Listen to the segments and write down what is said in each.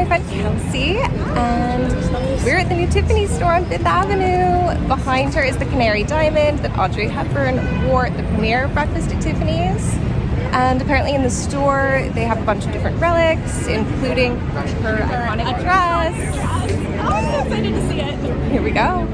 my friend Kelsey, and we're at the new Tiffany store on Fifth Avenue. Behind her is the Canary Diamond that Audrey Hepburn wore at the premiere of Breakfast at Tiffany's. And apparently in the store, they have a bunch of different relics, including her iconic dress. Oh, I'm so excited to see it. Here we go.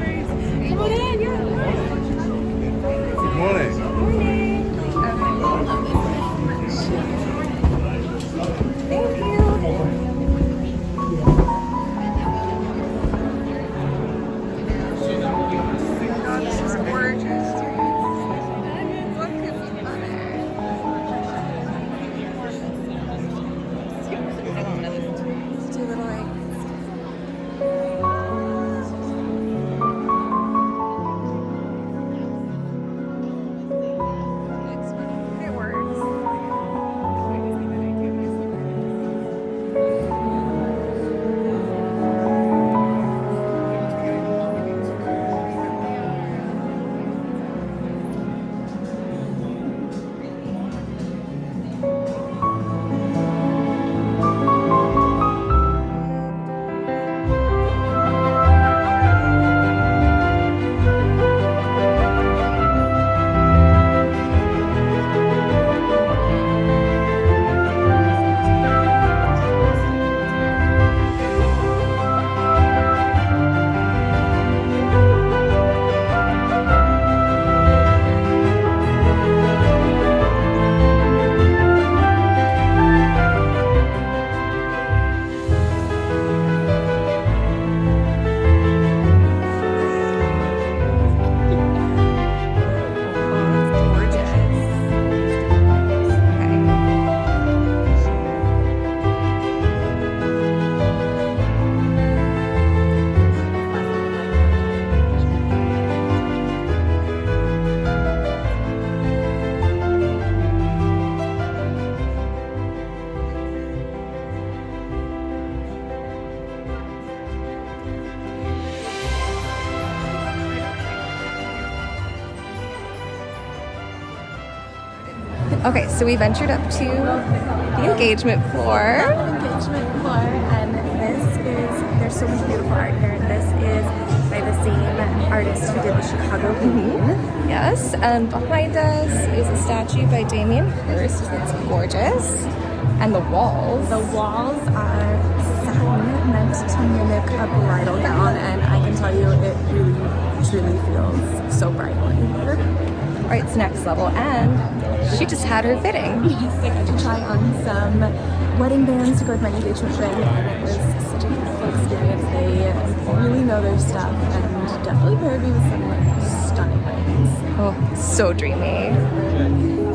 Okay, so we ventured up to the engagement floor. Engagement floor, and this is, there's so much beautiful art here. This is by the same artist who did the Chicago Bean. Mm-hmm. Yes, and behind us is a statue by Damien Hirst that's gorgeous. And the walls. The walls are satin meant to mimic a bridal gown, and I can tell you it really, truly feels so bridal in here. All right, it's next level. And she just had her fitting. Yes, I got to try on some wedding bands to go with my engagement ring, and it was such a beautiful experience. They really know their stuff, and definitely paired me with some like stunning rings. Oh, so dreamy.